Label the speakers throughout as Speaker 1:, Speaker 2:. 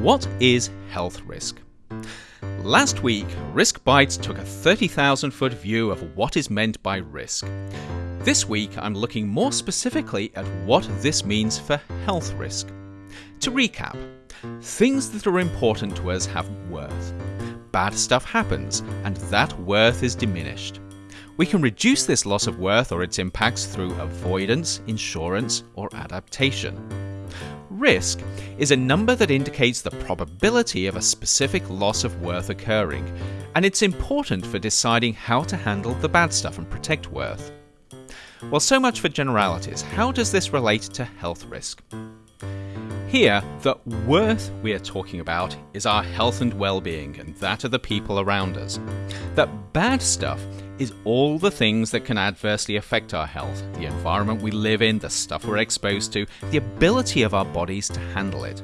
Speaker 1: What is health risk? Last week, Risk Bites took a 30,000 foot view of what is meant by risk. This week, I'm looking more specifically at what this means for health risk. To recap, things that are important to us have worth. Bad stuff happens, and that worth is diminished. We can reduce this loss of worth or its impacts through avoidance, insurance, or adaptation. Risk is a number that indicates the probability of a specific loss of worth occurring, and it's important for deciding how to handle the bad stuff and protect worth. Well, so much for generalities. How does this relate to health risk? Here, the worth we are talking about is our health and well being, and that of the people around us. That bad stuff is all the things that can adversely affect our health the environment we live in, the stuff we're exposed to, the ability of our bodies to handle it.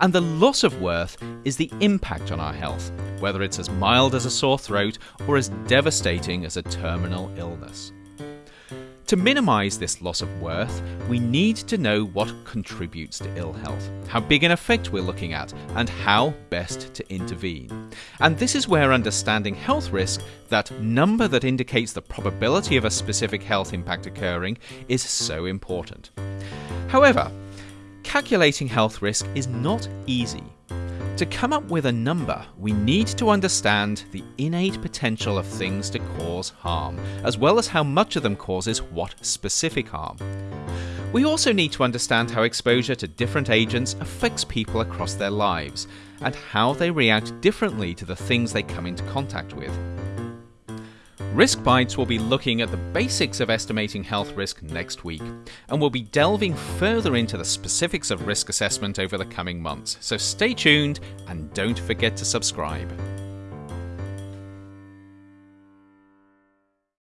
Speaker 1: And the loss of worth is the impact on our health, whether it's as mild as a sore throat or as devastating as a terminal illness. To minimise this loss of worth, we need to know what contributes to ill health, how big an effect we're looking at, and how best to intervene. And this is where understanding health risk, that number that indicates the probability of a specific health impact occurring, is so important. However, calculating health risk is not easy. To come up with a number, we need to understand the innate potential of things to cause harm, as well as how much of them causes what specific harm. We also need to understand how exposure to different agents affects people across their lives, and how they react differently to the things they come into contact with. Risk Bites will be looking at the basics of estimating health risk next week, and we'll be delving further into the specifics of risk assessment over the coming months. So stay tuned and don't forget to subscribe.